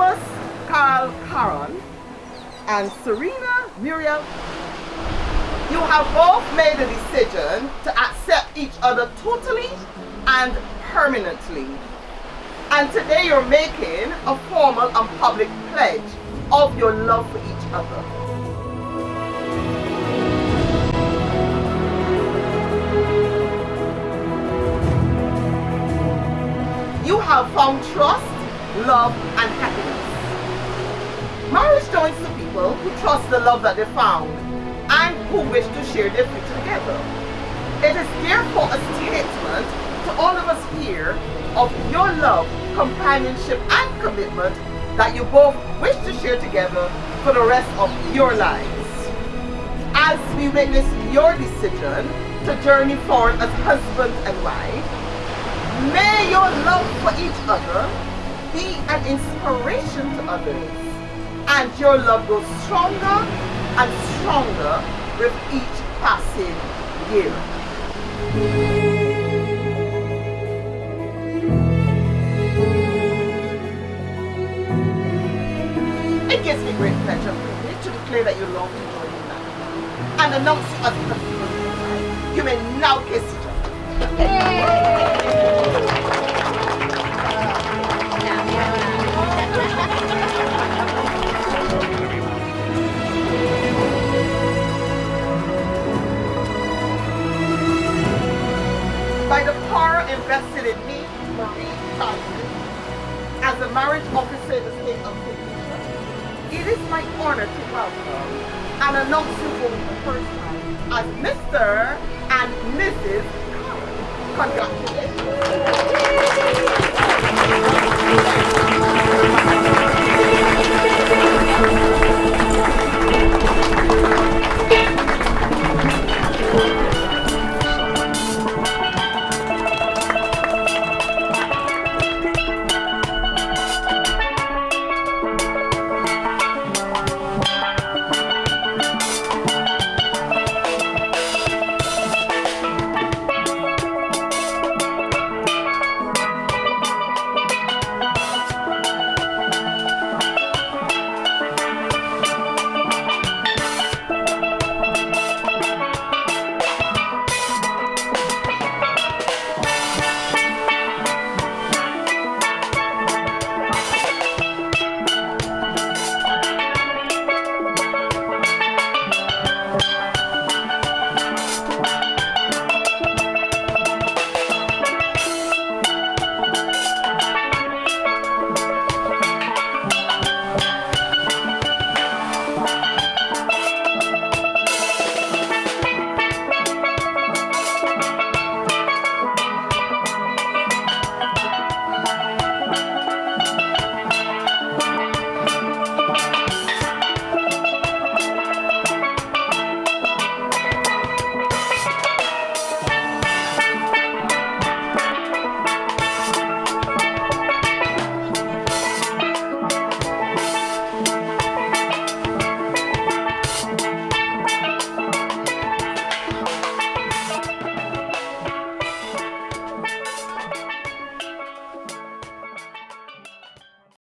Thomas Carl Caron and Serena Muriel, you have both made a decision to accept each other totally and permanently. And today you're making a formal and public pledge of your love for each other. You have found trust, love, and happiness. Marriage joins the people who trust the love that they found and who wish to share their future together. It is therefore a statement to all of us here of your love, companionship, and commitment that you both wish to share together for the rest of your lives. As we witness your decision to journey forward as husband and wife, may your love for each other be an inspiration to others and your love grows stronger and stronger with each passing year. It gives me great pleasure to declare that you long to join me now and announce husband and wife. You may now kiss each other. By the power invested in me, Marie Tyson, as a marriage officer in the state of St. it is my honor to welcome and announce you for the first time as Mr. and Mrs. Congratulations.